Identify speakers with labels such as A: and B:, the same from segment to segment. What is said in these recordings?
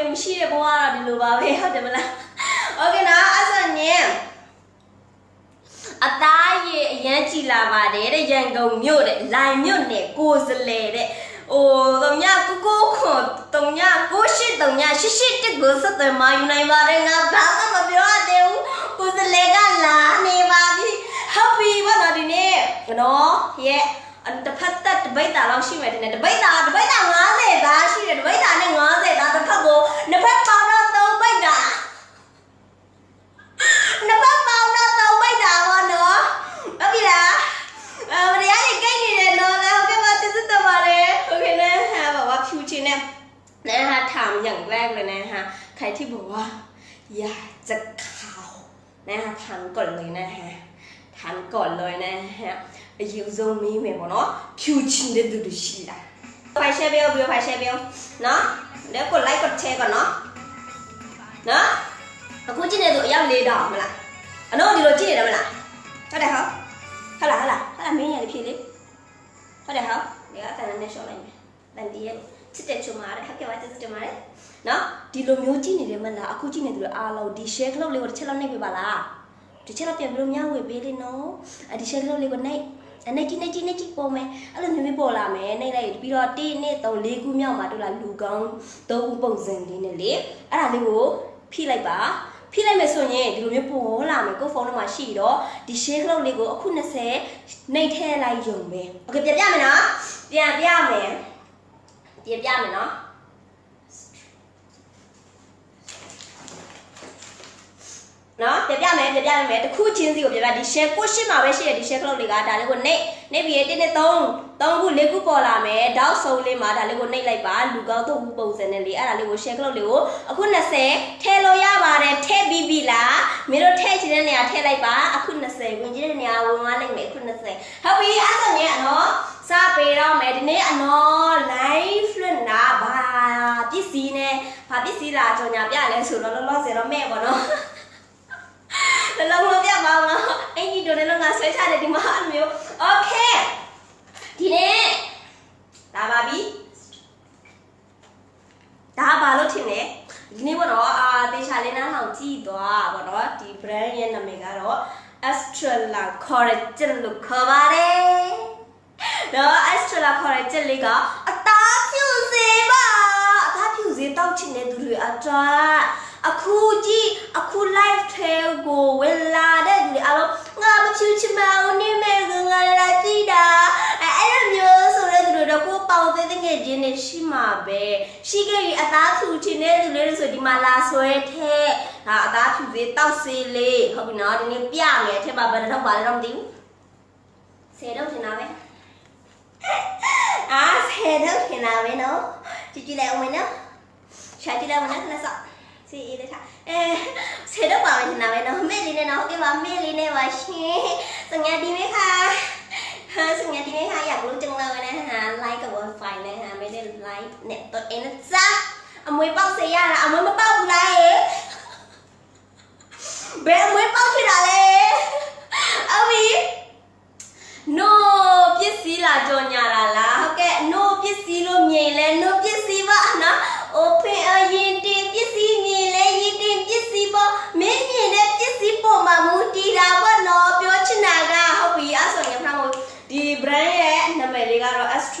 A: မဟုတ်ဘူးလေမရှိတဲ့ဘဝကတော့ဒီလိုပါပဲဟုတ်တယ်မလားโอเคနော်အဲ့ဆိုရင်အသားရည်အရန်ကြည်လာပါတယ်တဲ့ရန်ကုန်မြို့တဲ့လိုင်မြို့နယ်ကိုစလဲတဲ့ဟိုတုံညကိုကိုခွန်တုံညကိုရှိတုံညရှိရှိတက်ကိုစတဲ့မာယူနိုင်ပါတယ်ငါဘာမှမပြောရသေးဘူးကိုစလဲကလာနေပါပြီဟုတ်ပြီဘာလို့ဒီနေ့နော်ရဲ့ တစ်ဖက်သက်တပိတ်တာလောက်ရှိမယ်တင်တယ်တပိတ်တာတပိတ်တာ90သားရှိတယ်တပိတ်တာနဲ့90သားတစ်ဖက်ကိုနှစ်ဖက်ပေါင်းတော့3ပိတ်တာနှစ်ဖက်ပေါင်းတော့3ပိတ်တာပေါ့နော်ဟုတ်ပြီလားအဲမတရားကြီးကိတ်နေတယ်နော်แล้วโอเคပါစစ်စစ်တော့ပါလေโอเคนะฮะแบบว่าဖြူချင်းနဲ့นะฮะถามอย่างแรกเลยนะฮะใครที่บอกว่าอยากจะขาวนะฮะถามก่อนเลยนะฮะถามก่อนเลยนะฮะ အယူဆုံးမင်းမယ်ပေါ့နော်ဖြူချင်းတဲ့သူတို့ရှိတာဖိုင်ရှယ်ဘယ်ဘယ်ဖိုင်ရှယ်ဘယ်နော်แล้วกดไลค์กดแชร์ก่อนเนาะနော်အခုကြည့်နေသူအယောက်၄တောင်မလားအတော့ဒီလိုကြည့်နေတယ်မလားဟုတ်တယ်ဟုတ်ဟုတ်လားဟုတ်လားဟုတ်လားမင်းရလေးဖြည့်လေဟုတ်တယ်ဟုတ်ဒီကအတန်နဲ့ရှော့လိုက်မယ်တန်တီးရဲ့ချစ်တဲ့ချုံမာတဲ့ခက်ခဲပါချစ်တဲ့မာတဲ့နော်ဒီလိုမျိုးကြည့်နေတယ်မလားအခုကြည့်နေသူအားလုံးဒီ share club လေးကိုတစ်ချက်လောက်နှိပ်ပေးပါလားဒီချက်လောက်ပြန်ပြီးလို့မျှဝေပေးလေနော်အဒီ share club လေးကိုနှိပ်အ နေကြီးနေကြီးနေကြီးပေါ်မယ်အဲ့လိုမျိုးမျိုးပေါ်လာမယ်နှိပ်လိုက်ပြီးတော့1 2 3 4ခုမြောက်မှာတို့လာလူကောင်း3ခုပုံစံလေးနဲ့လေအဲ့ဒါလေးကိုဖိလိုက်ပါဖိလိုက်မယ်ဆိုရင်ဒီလိုမျိုးပေါ်လာမယ်ကိုဖုန်းထဲမှာရှိတော့ဒီ share club လေးကိုအခု20နှိပ်ထဲလိုက်ယုံပဲโอเคပြန်ပြမယ်နော်ပြန်ပြမယ်ပြန်ပြမယ်နော် နော်ပြပြမယ်ပြပြမယ်တခုချင်းစီကိုပြပြဒီ share ကိုရှင်းမှာပဲရှိတယ်ဒီ share club တွေကဒါလေးကိုနှိပ်နှိပ်ပြီး1နဲ့3 3ခု4ခုပေါ်လာမယ်တောက်ဆုံးလေးမှာဒါလေးကိုနှိပ်လိုက်ပါလူကောင်းသုံးခုပုံစံနဲ့လေအဲ့ဒါလေးကို share club လေးကိုအခု20ထည့်လို့ရပါတယ်ထည့်ပြီးပြီလားမင်းတို့ထည့်ချင်တဲ့နေရာထည့်လိုက်ပါအခု20ဝင်ချင်တဲ့နေရာဝင်သွားလိုက်မယ်အခု20ဟုတ်ပြီအဲ့ဆိုရင်အနော်စပေးတော့မယ်ဒီနေ့အနော် live လွှင့်တာဘာပစ္စည်းနဲ့ဘာပစ္စည်းလာကြော်ညာပြလဲဆိုတော့လောလောဆယ်တော့မဲ့ပေါ့နော် နှလုံးလုံးပြပါအောင်လားအင်ကြီးတို့လည်းငါဆွဲချတယ်ဒီမှာအဲ့လိုမျိုး okay ဒီနေ့ဒါပါပြီဒါဘာလို့ထင်လဲဒီနေ့ပေါ့နော်အာတေချာလေးနားထောင်ကြည့်သွားပေါ့နော်ဒီ brand ရဲ့နာမည်ကတော့ Astrala Collagen လို့ခေါ်ပါတယ်။တော့ Astrala Collagen လေးကအသားဖြူစေပါအသားဖြူစေတောက်ချင်တဲ့သူတွေအတွက် အခုကြည့်အခု live ထဲကိုဝင်လာတဲ့သူတွေအားလုံးငါမချူချင်မအောင်နေမဲ့ကငါလာကြည့်တာအဲအဲ့လိုမျိုးဆိုတဲ့သူတွေတော့ကိုပေါင်သေးတဲ့ငယ်ချင်းတွေရှိမှာပဲရှိခဲ့ပြီးအသားဖြူချင်တဲ့သူတွေဆိုဒီမှာလာဆွဲထဲဒါအသားဖြူသေးတောက်စေးလေးဟုတ်ပြီနော်ဒီနေ့ပြမယ်အထက်မှာဘယ်တော့ပါလဲတော့မသိဘူးဆယ်တော့ထင်တာပဲအာဆယ်တော့ထင်တာပဲနော်ကြည့်ကြည့်လိုက်အောင်မနော်ရှာကြည့်လိုက်အောင်နော်ခဏစောင့် si đây chả sẽ đâu bảo như nào nó mê đi này nó cái bảo mê đi này và chi sang nhà đi mấy kha sang nhà đi mấy kha อยากรู้จังเลยนะคะไลค์กับวอลไฟนะคะไม่ได้ไลค์เน็ตตัวเองนะจ๊ะเอามือป้องเสียยาละเอามือมาป้องอะไรเบ๊อมือป้องเท่ะไร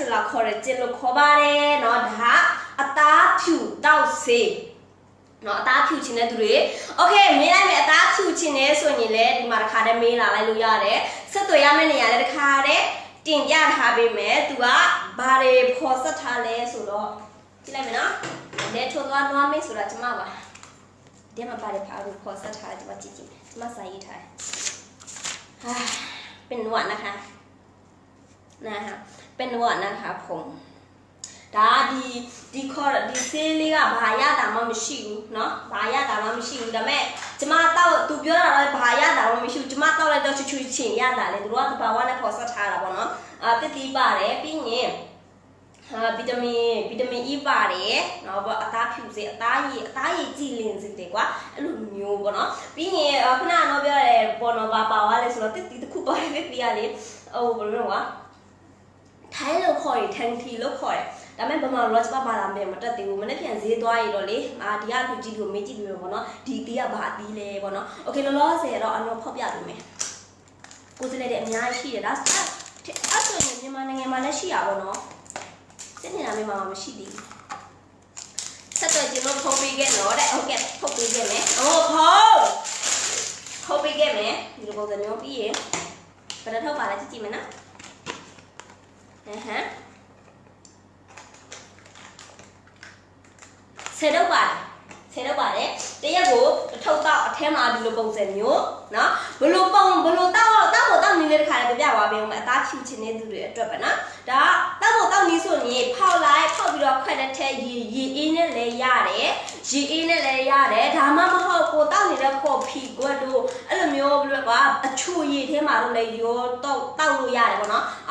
A: ကတော့ Astrala Collagen လို့ခေါ်ပါတယ်เนาะဒါအသားဖြူတောက်စေးနော်အသားဖြူချင်တဲ့သူတွေโอเคမေးလိုက်မယ်အသားဖြူချင်တယ်ဆိုရင်လည်းဒီမှာတစ်ခါတည်းမေးလာလိုက်လို့ရတယ်ဆက်သွယ်ရမယ့်နေရာလည်းတစ်ခါတည်းတင်ပြထားပေးမယ်သူကဘာတွေဖော်ဆက်ထားလဲဆိုတော့ကြည့်လိုက်မယ်နော်လက်ထိုးသွားနွားမင်းဆိုတာကျမပါဒီမှာဘာတွေဖားလို့ဖော်ဆက်ထားလဲကျမကြည့်ကြည့်ကျမစာရေးထားတယ်ဟာเป็นหนวดนะคะนะคะ เป็นหนวดนะคะผมဒါဒီဒီခေါ်ဒီဆေးလေးကဘာရတာမှမရှိဘူးเนาะဘာရတာမှမရှိဘူးဒါပေမဲ့ကျမတော့သူပြောတာတော့ဘာရတာမှမရှိဘူးကျမတော့လည်းတော့ချွချွချင်ရတာလေသူတို့ကဘာဝနဲ့ပေါ်ဆက်ထားတာပေါ့เนาะအာတစ်တီးပါတယ်ပြီးရင်ဟာဗီတာမင်ဗီတာမင် E ပါတယ်เนาะပေါ့အသားဖြူစေအသားရည်အသားရည်ကြည်လင်စေတယ်ကွာအဲ့လိုမျိုးပေါ့เนาะပြီးရင်ခုနကတော့ပြောရတယ်ပေါ်တော့ဘာပါသွားလဲဆိုတော့တစ်တီးတစ်ခုပါတယ်တစ်တီးကလေဟိုဘယ်လိုလဲကွာ ထိုင်းလို့ခေါ်ရင်ထန်တီလို့ခေါ်တယ်ဒါပေမဲ့ဗမာလော့ချ်ပါပါလာမယ်မတက်သေးဘူးမနေ့ပြန်ဈေးသွားရတော့လေအာဒီကလူကြီးကိုမေးကြည့်ပြီးတော့ဗောနော်ဒီတီးကဘာအတီးလဲဗောနော်โอเคလောလောဆယ်တော့အနော်ဖောက်ပြပေးမယ်ကိုစလေးတဲ့အများကြီးရှိတယ်ဒါအဲ့အဲ့ဆိုရင်မြန်မာနိုင်ငံမှာလည်းရှိရပါတော့စစ်နေတာမြန်မာမှာမရှိသေးဘူးဆက်တော့ကျွန်တော်ဖုတ်ပေးခဲ့တော့တဲ့ဟုတ်ကဲ့ဖုတ်ပေးခဲ့မယ်ဟိုဖုတ်ဖုတ်ပေးခဲ့မယ်ဒီလိုပုံစံမျိုးပြီးရင်ဘယ်တော့ထောက်ပါလဲကြည့်ကြည့်မယ်နော် အဟမ်းဆယ်တော့ပါတယ်ဆယ်တော့ပါတယ်တရက်ကိုတစ်ထုပ်တော့အထဲမှာဒီလိုပုံစံမျိုးနော်ဘလို့ပုံဘလို့တောက်တောက်ကိုတောက်နေလေးတစ်ခါလည်းပြပြသွားပေးအောင်မယ်အသားဖြူချင်တဲ့သူတွေအတွက်ပဲနော်ဒါတောက်ကိုတောက်နေဆိုရင်ဖောက်လိုက်ဖောက်ပြီးတော့ခွက်တဲ့ထဲရေရေအေးနဲ့လည်းရတယ်ရေအေးနဲ့လည်းရတယ်ဒါမှမဟုတ်ကိုတောက်နေတဲ့ကော်ဖီကွက်တို့အဲ့လိုမျိုးဘလို့ကအချူရေထဲမှာတော့လည်းရောတောက်တောက်လို့ရတယ်ပေါ့နော်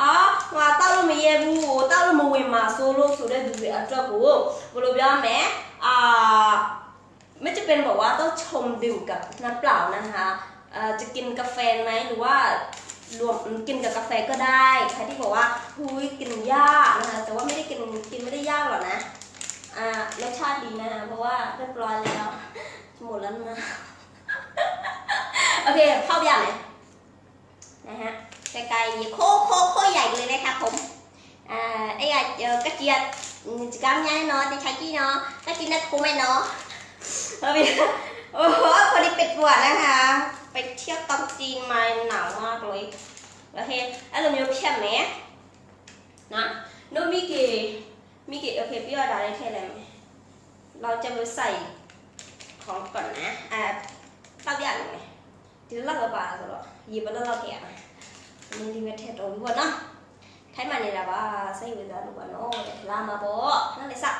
A: အာငါတောက်လို့ မရဘူးဟိုတောက်လို့မဝင်မှာဆိုလို့ဆိုတဲ့သူတွေအတွက်ကိုဘယ်လိုပြောမလဲအာ ไม่จะเป็นบอกว่าต้องชมดื่มกับน้ำเปล่านะคะเอ่อจะกินกาแฟไหมหรือว่ารวมกินกับกาแฟก็ได้ใครที่บอกว่าหุยกินยากนะคะแต่ว่าไม่ได้กินกินไม่ได้ยากหรอกนะอ่ารสชาติดีนะคะเพราะว่าเรียบร้อยแล้วหมดแล้วนะ โอเคเข้าไปอย่างไหนนะฮะไกลๆโคโคโคใหญ่เลยนะคะผม à ấy à các chị cảm nhận nó thì thấy chị nó các chị nó cũng mày nó bởi vì โอ้โหพอดีเปิดปวล้วค่ะไปเที่ยวตองจีนมาหนาวมากเลยโอเคอารมณ์ยกยมไหมนะโนมิเกมิกิโอเคพี่ว่าได้แค่ไหนเราจะไปใส่ของก่อนนะอ่าตั้งอย่างเลยที่ล้วเอาไปสหรอหยิบมาแล้วเราแกะมันดีเวทเทสโอ้ยหมดเนาะ ထိုင်းမှနေတာပါစိတ်ဝင်စားလို့ပေါ့နော်လာမှာပေါ့ခဏလေးစောက်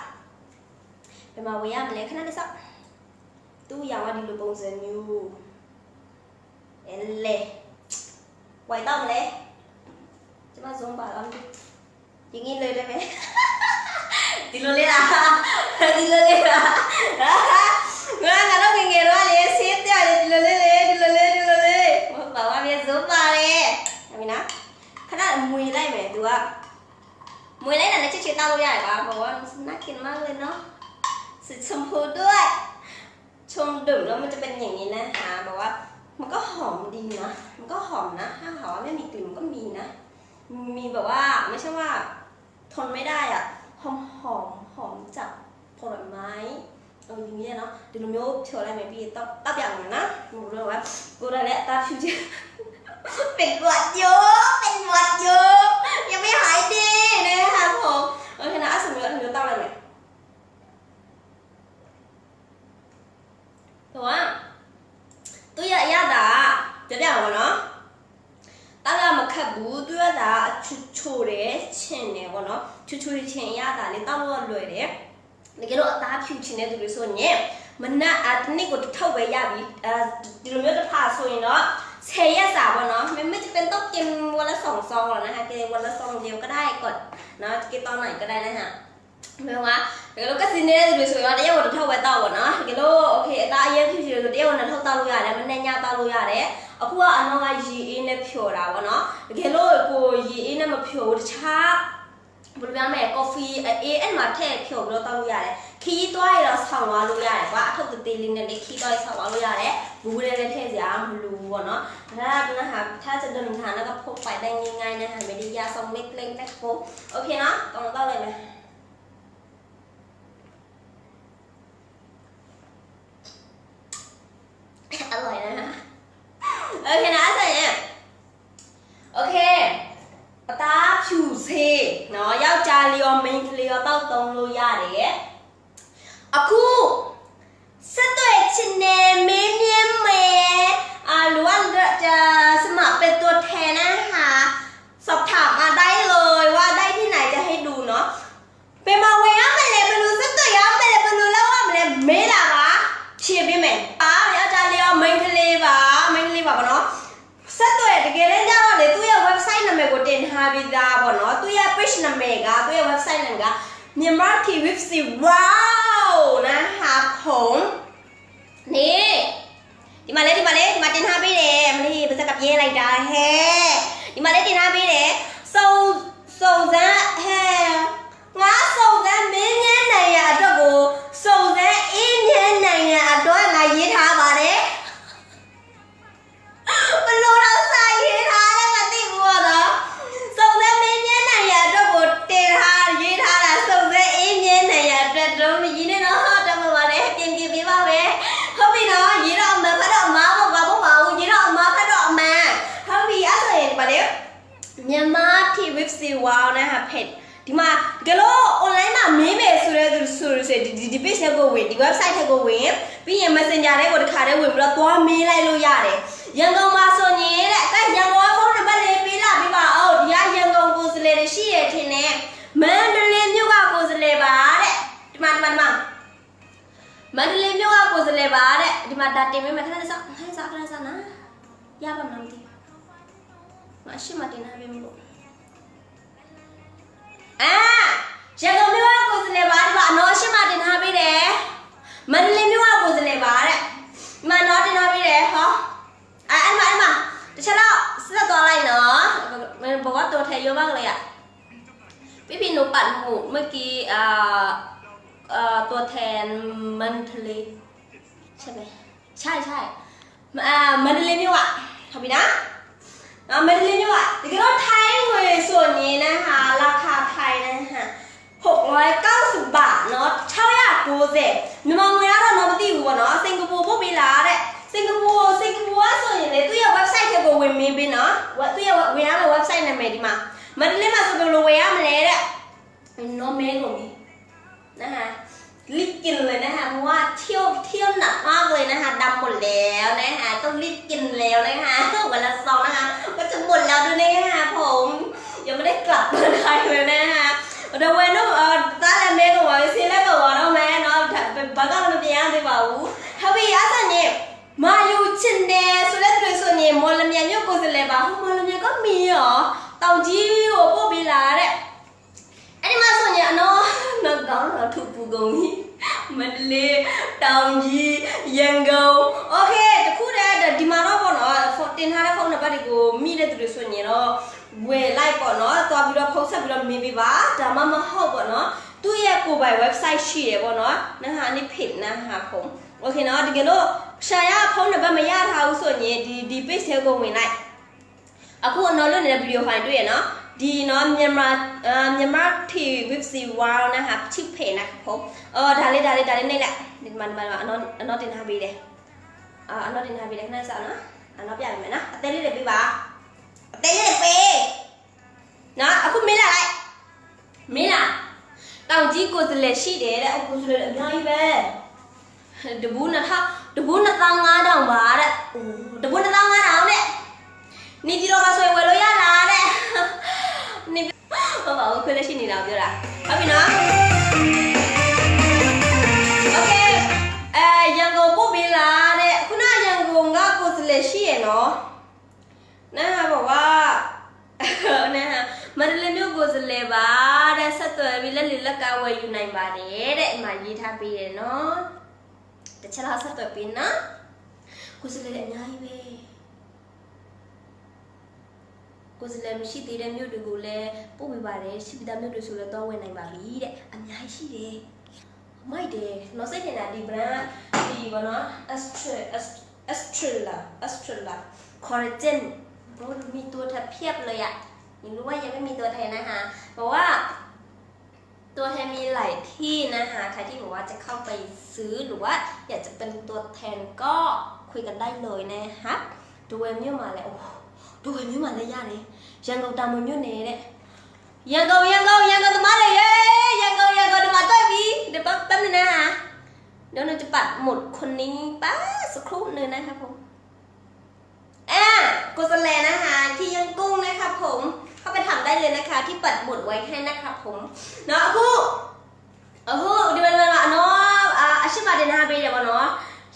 A: ဘယ်မှာဝင်ရမလဲခဏလေးစောက်သူ့ရောင်ကဒီလိုပုံစံမျိုးအဲလေဝိုင်တော့မလဲကျမ zoom ပါလားဒီငင်းလေးတယ်ပဲဒီလိုလေးလားဒီလိုလေးလားငါကတော့ငငယ်တော့လေဆေး မွေလိုက်မယ် तू ကမွေလိုက်တာလည်းချစ်ချစ်တောက်လို့ရတယ်ကွာဘောကน่ากินมากเลยเนาะสีชมพูด้วย ชมดื่มแล้วมันจะเป็นอย่างนี้นะคะแบบว่า มันก็หอมดีนะ มันก็หอมนะ ถ้าหาว่าไม่มีกลิ่นมันก็มีนะ มีแบบว่าไม่ใช่ว่า ทนไม่ได้อะหอมหอมหอมจากผลไม้เอออย่างเงี้ยเนาะเดี๋ยวเราโยกเชื่ออะไรไหมพี่ต้องต้องอย่างนั้นนะหนูรู้ว่ากูได้แล้วตาผิวจะ เป็นหวัดเยอะเป็นหวัดเยอะยังไม่หายดีนะคะผมโอเคนะอ่ะสมมติว่าหนูต้องอะไรไหม แต่ว่าသူရရတာကြပြပါတော့တာရမခတ်ဘူးသူရတာအချူချိုတယ်ချင်တယ်ပေါ့နော်ချူချူချင်ရတာလေတောက်လို့လွယ်တယ်တကယ်လို့အသားဖြူချင်တဲ့သူတွေဆိုရင်မနက်အတနစ်ကိုတစ်ထောက်ပဲရပြီအဲဒီလိုမျိုးတစ်ဖာဆိုရင်တော့ 10ရက်စာပေါ့နော်ไม่ไม่จะเป็นต้องกินวันละ2ซองหรอกนะคะกินวันละซองเดียวก็ได้ก่อนเนาะกินตอนไหนก็ได้นะฮะ မေကတကယ်လို့ကစင်းနေတဲ့သူတွေဆိုရင်တရက်ကိုတစ်ထောက်ပဲတောက်ပါနော်တကယ်လို့โอเคအသားအရင်ဖြစ်ဖြစ်ဆိုတရက်ကိုနှစ်ထောက်တောက်လို့ရတယ်မနေ့ညတောက်လို့ရတယ်အခုကအနောက်ကရေအေးနဲ့ဖြော်တာပေါ့နော်တကယ်လို့ကိုရေအေးနဲ့မဖြော်ဘူးတခြား ဘယ်လိုပြောမလဲကော်ဖီအေးအဲ့မှာထည့်ဖြော်ပြီးတော့တောက်လို့ရတယ်ခီးသွားရတော့ဆောင်းသွားလို့ရတယ်ကွာအထုပ်သေးလေးနဲ့လေးခီးသွားရဆောင်းသွားလို့ရတယ်ဘူးလေးလည်းထည့်စရာမလိုဘူးပေါ့နော်ဒါကนะคะถ้าจะเดินทางแล้วก็พกไปได้ง่ายๆนะคะไม่ได้ยากซองเล็กๆนะครับโอเคเนาะต้องเ ပင်မဝင်ရမယ်လေဘယ်လိုစက်သွက်ရမယ်လေဘယ်လိုလောက်ရမလဲမေးလာပါဖြေပေးမယ်ပါဗျာဒါလေးရော main ကလေးပါ main ကလေးပါဗောနော်ဆက်သွယ်တကယ်တမ်းကျတော့လေသူ့ရဲ့ website နာမည်ကိုတင်ထားပြီးသားဗောနော်သူ့ရဲ့ page နာမည်ကသူ့ရဲ့ website နာမည်က Myanmar KWC wow နာဟာခုံနေဒီမှာလေဒီမှာလေဒီမှာတင်ထားပေးတယ်မလေးပါစက်ကပြဲလိုက်တာဟဲ့ဒီမှာလေတင်ထားပေးတယ်စုံစုံစမ်းဟဲ့ Nossa, မန္တလေးမြို့ကကိုယ်စားလှယ်ပါတဲ့ဒီမှာဒါတင်ပေးမယ်ခဏလေးစောင့်ခဏလေးစောင့်ခဏလေးစောင့်နော်ရပါမလားမသိဘူးမရှိမတင်ထားပေးမလို့ အာရန်ကုန်မြို့ကကိုယ်စားလှယ်ပါဒီမှာအနော်ရှင်းမတင်ထားပေးတယ်မန္တလေးမြို့ကကိုယ်စားလှယ်ပါတဲ့ဒီမှာနော်တင်ထားပေးတယ်ဟောအဲအဲ့မှာအဲ့မှာတစ်ချက်တော့ဆက်သွားလိုက်နော်บอกว่าตัวแทนเยอะมากเลยอ่ะพี่พี่หนูปัดหมูเมื่อกี้อ่าเอ่อ ตัวแทนมันทะเลใช่ไหมใช่ใช่มันทะเลนี่วะทำไปนะมันทะเลนี่วะแต่ก็ต้องไทยหน่วส่วนนี้นะคะ ราคาไทยนะคะ690 บาทเนาะเช่าอยากกูเจ็บนมองเวลาเราโนบตีหัวเนาะสิงคโปร์พวกมีลาแหลยสิงคโปร์สิงคโปร์ส่วนใหญ่ยตู้อย่างเว็บไซต์เกี่ยวกับเวมีบินเนาะว่าตัวอย่างเวลาเราเว็บไซต์ในเมดิมามันเล่นมาสุดเป็นโลเวียมาเลยแหละโนเมกของมี คะรีบกินเลยนะคะเพราะว่าเที่ยวเที่ยวหนักมากเลยนะคะดำหมดแล้วนะคะต้องรีบกินแล้วนะคะวันละซองนะคะก็จะหมดแล้วด้วยนะคะผมยังไม่ได้กลับเมืองไทยเลยนะคะเดี๋ยววันนู้นเออตาและเมย์ก็ว่าซีแล้วก็ว่าน้องแม่เนาะเป็นบานก็ไม่เป็นยังไงบ้างถ้าพี่อาสันเนี่มาอยู่ชินเดสุดแล้วตัวส่วนเนี่มอลเมียเนี่ยก็จะเลยบ้างมอลเมียก็มีเหรอเต่าจีโอ้พวกเวลาเนี่ยอันนี้มาส่วนเนี่เนาะ น้องก้าวเราถูกปูกงนี่มันเลยเต่าจียังกงโอเคจะพูดได้แต่ดีมาတော့ပေါ့နော်တင်ထားတဲ့ဖုန်းနံပါတ်တွေကိုမိတဲ့သူတွေဆိုရင်တော့ဝယ်လိုက်ပေါ့နော်သွားပြီးတော့ဖုန်းဆက်ပြီးတော့မေးပေးပါဒါမှမဟုတ်ပေါ့နော်သူ့ရဲ့ကိုယ်ပိုင် website ရှိတယ်ပေါ့နော်နဟာနိဖိနဟာဖုန်းโอเคနော်တကယ်လို့ရှာရဖုန်းနံပါတ်မရထားဘူးဆိုရင်ဒီဒီ page ထဲကိုဝင်လိုက်အခုအနော်လွတ်နေတဲ့ဗီဒီယိုဖိုင်တွေ့ရနော် ဒီနော်မြန်မာအာမြန်မာ TV with C wow นะคะชิปเพนะครับผมเออဒါလေးဒါလေးဒါလေးနေလိုက်ဒီမှာဒီမှာအနော်အနော်တင်ထားပေးတယ်အာအနော်တင်ထားပေးတယ်ခဏစောင့်နော်အနော်ပြရမယ်နော်အသေးလေးတွေပေးပါအသေးလေးတွေပေးနော်အခုမင်းလာလိုက်မင်းလာတောင်ကြီးကိုယ်စလဲရှိတယ်တဲ့အခုစလဲအများကြီးပဲတဘူးနှစ်ထောင်တဘူးနှစ်သောင်းငါးတောင်ပါတဲ့အိုးတဘူးနှစ်သောင်းငါးတောင်တဲ့နေကြီးတော့မဆွေဝယ်လို့ရလားတဲ့ နေဟုတ်ပါဘူးခွေးလက်ရှိနေတာပြောတာဟုတ်ပြီနော်โอเคအဲရန်ကုန်ပို့ပေးလားတဲ့ခုနရန်ကုန်ကကိုယ်စလဲရှိရနော်နားบอกว่า นะฮะမန္တလေးမြို့ကိုယ်စလဲပါတဲ့ဆက်သွယ်ပြီးလက်လီလက်ကဝယ်ယူနိုင်ပါတယ်တဲ့အမှရေးထားပေးရနော်တစ်ချက်လောက်ဆက်သွယ်ပေးနော်ကိုယ်စလဲလည်းအများကြီးပဲ ကိုယ်စလဲမရှိသေးတဲ့မြို့တွေကိုလည်းပို့ပေးပါတယ်ရှိပြီးသားမြို့တွေဆိုလည်းတော့ဝယ်နိုင်ပါပြီတဲ့အများကြီးရှိတယ်မိုက်တယ်နော်စိတ်ထင်တာဒီ brand ဒီဘောနော် Astra Astrala Astrala collagen โอ้มีตัวแทนเพียบเลยอะยังรู้ว่ายังไม่มีตัวแทนนะคะบอกว่า ตัวแทนมีหลายที่นะคะ ใครที่บอกว่าจะเข้าไปซื้อหรือว่า อยากจะเป็นตัวแทนก็คุยกันได้เลยนะคะดูเอ็มยูมาแล้วโอ้โหดูเอ็มยูมาแล้ว ยากเลยยังกงตามมันยูเน่เนี่ยยังกงยังกงยังกงตมาเลยเย้ยังกงยังกงตมาด้วยพี่เดี๋ยวแป๊บแป๊บนึงนะคะเดี๋ยวเราจะปัดหมดคนนี้แป๊บสักครู่หนึงนะครับผม อ่ากุศลแลนะคะที่ยังกุ้งนะคะผมเข้าไปทำได้เลยนะคะ ที่ปัดหมุดไว้ให้นะคะผมเนาะအခုအခုဒီမှာဒီမှာနော်အာအရှိပါတယ်နာပေးတယ်ပေါ့နော်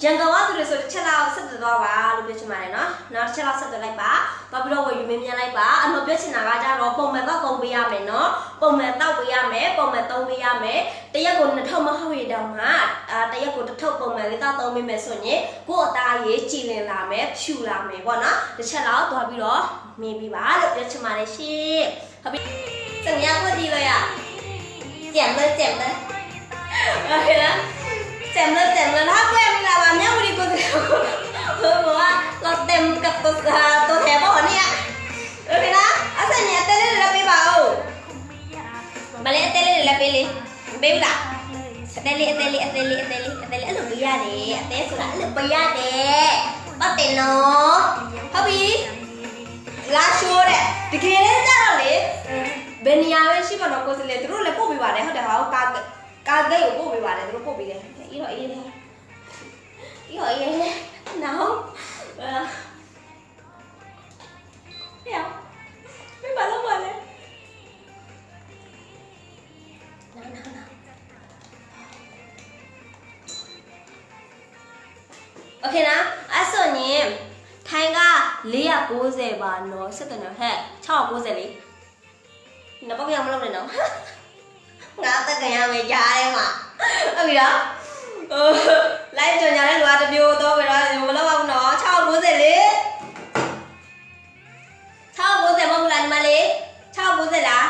A: ရန်ကုန်ကသူတွေဆိုတစ်ချက်လောက်ဆက်သွယ်သွားပါလို့ပြောချင်ပါတယ်နော်နောက်တစ်ချက်လောက်ဆက်သွယ်လိုက်ပါတော့ပြီးတော့ဝယ်ယူမင်းမြန်လိုက်ပါအနော်ပြောချင်တာကကြတော့ပုံမှန်တော့ကုန်ပေးရမယ်နော်ပုံမှန်တော့ပေးရမယ်ပုံမှန်သုံးပေးရမယ်တရက်ကိုနှစ်ထုပ်မဟုတ်ရတောင်မှအာတရက်ကိုတစ်ထုပ်ပုံမှန်လေးတော့သုံးပေးမယ်ဆိုရင်ကိုယ့်အသားရေးကြည်လင်လာမယ်ဖြူလာမယ်ပေါ့နော်တစ်ချက်လောက်သွားပြီးတော့မင်းပြပါလို့ပြောချင်ပါတယ်ရှင်ဟုတ်ပြီ怎么样过题了呀减了减了 OK 了 เต็มเลยเต็มเลยถ้าเพื่อนเวลามาเนี่ยวันนี้กูจะเพื่อนบอกว่าเราเต็มกับตัวตัวแถวป่ะเนี่ยโอเคนะอาศัยเนี่ยเต้นเลยละปีเบามาเลยเต้นเลยละปีเลยเบลล่ะเต้นเลยเต้นเลยเต้นเลยเต้นเลยเต้นเลยหลุดไปยาเด้เต้นสุดละหลุดไปยาเด้ป้าเต้นเนาะพ่อพี่လာရှိုးတဲ့တကယ်ကြတော့လေ ဘယ်နေရာပဲရှိပါတော့ကိုယ်စလေသူတို့လည်းပို့ပေးပါတယ်ဟုတ်တယ်ဟာကာကာဂိတ်ကိုပို့ပေးပါတယ်သူတို့ပို့ပေးတယ် cái hội gì thôi. Cái hội gì nè nấu thấy không? Mấy bà lúc mình nè. Nấu nấu nấu ok nào. 아스님 타이가 리아 고제 바노 스드너 해 차와 고제리 nó bóc nhau lâu rồi nó ngã tới cả nhà mày trai em à. Ở vì လိုက်ကြညာတဲ့လူကတစ်မျိုးတော့ပဲတော့မလုပ်အောင်နော်690လေ690မဟုတ်လားညီမလေး690လား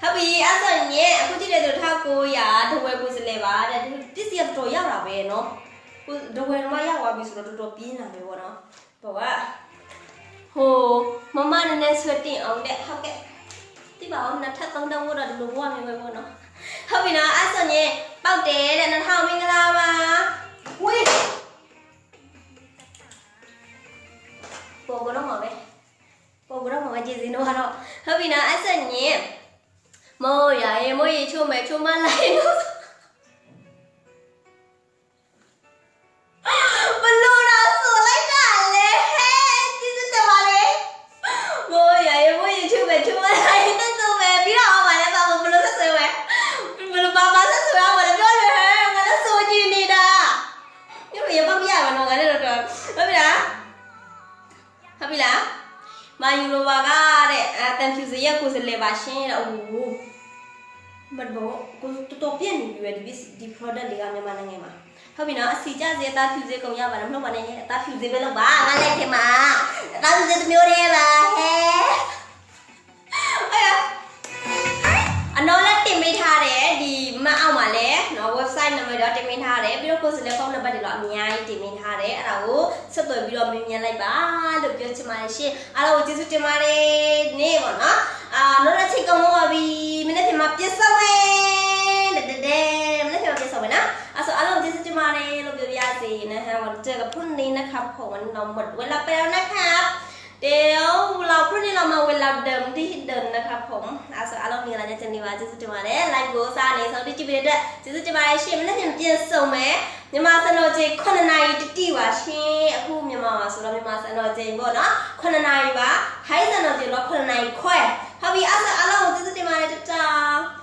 A: ဟုတ်ပြီအဲ့ဆိုရင်အခုကြည့်တဲ့သူ1900တဝဲကိုစလဲပါတဲ့ပစ္စည်းကတော်ရောက်တာပဲနော်ကိုတဝဲတော့ရောက်သွားပြီဆိုတော့တော်တော်ပြင်းလာပြီပေါ့နော်ဘောကဟိုမမနည်းနည်းဆွတ်တင်အောင်တဲ့ဟုတ်ကဲ့ဒီပါအောင်နှစ်ထပ်သုံးတောင်းဖို့တော့ဒီလိုဘဝမျိုးပဲပေါ့နော် ဟုတ်ပြီနော်အဲ့ဆိုရင်ပေါက်တယ်တဲ့နှစ်ထောင်မင်္ဂလာပါဝေးပေါ်ကတော့မှာပဲပေါ်ကတော့မှာပဲကြည်စင်းတော့ကတော့ဟုတ်ပြီနော်အဲ့ဆိုရင်မိုးရရင်မိုးရချိုးမယ်ချိုးမလိုက်နော် ကတဲ့အတန်ဖြူစရက်ကိုစလေပါရှင်းတဲ့အိုးဘတ်ဘောကိုတော်တော်ပြည့်နေပြီပဲဒီဒီ product တွေကမြန်မာနိုင်ငံမှာဟုတ်ပြီနော်အစီကြစေအသားဖြူစေကုန်ရပါတယ်မဟုတ်ပါနဲ့အသားဖြူစေပဲလို့ပါငါလည်းခင်မှာအသားဖြူစေတစ်မျိုးတည်းပါဟဲအဲ့အနော်လည်းတင်ပေးထားတယ်ဒီမအောက်မှာလည်း နော် website နံပါတ်တော့တင်ပေးထားတယ်ပြီးတော့ကိုယ်စလဲဖုန်းနံပါတ်တွေတော့အများကြီးတင်ပေးထားတယ်အဲ့ဒါကိုဆက်သွယ်ပြီးတော့မြင်မြန်လိုက်ပါလို့ပြောချင်ပါတယ်ရှင်အားလုံးကိုကျေးဇူးတင်ပါတယ်နေ့ပေါ့နော်အာနော်လည်းချိန်ကုန်တော့ပြီမနေ့ကမှပြစ်စောက်မယ်တတဲတဲမနေ့ကမှပြစ်စောက်မယ်နော်အဲ့ဆိုအားလုံးကိုကျေးဇူးတင်ပါတယ်လို့ပြောပြရစီนะฮะวันเจอกับพรุ่งนี้นะครับผมวันเราหมดเวลาไปแล้วนะครับ เดี๋ยวเราพรุ่งนี้เรามาเวลาเดิมที่เดิมนะครับผม လုံးမင်္ဂလာညချမ်းနေပါကျေးဇူးတင်ပါတယ် live ကိုစားနေဆုံးတိတိပေးတဲ့ကျေးဇူးတင်ပါတယ်ရှင်မနေ့ကပြင်ဆုံမယ်မြန်မာစံတော်ချိန်9နာရီတိတိပါရှင်အခုမြန်မာမှာဆိုတော့မြန်မာစံတော်ချိန်ပေါ့နော်9နာရီပါထိုင်းစံတော်ချိန်တော့9နာရီခွဲဟုတ်ပြီအဲ့ဒါအားလုံးကိုကျေးဇူးတင်ပါတယ်တချောင်း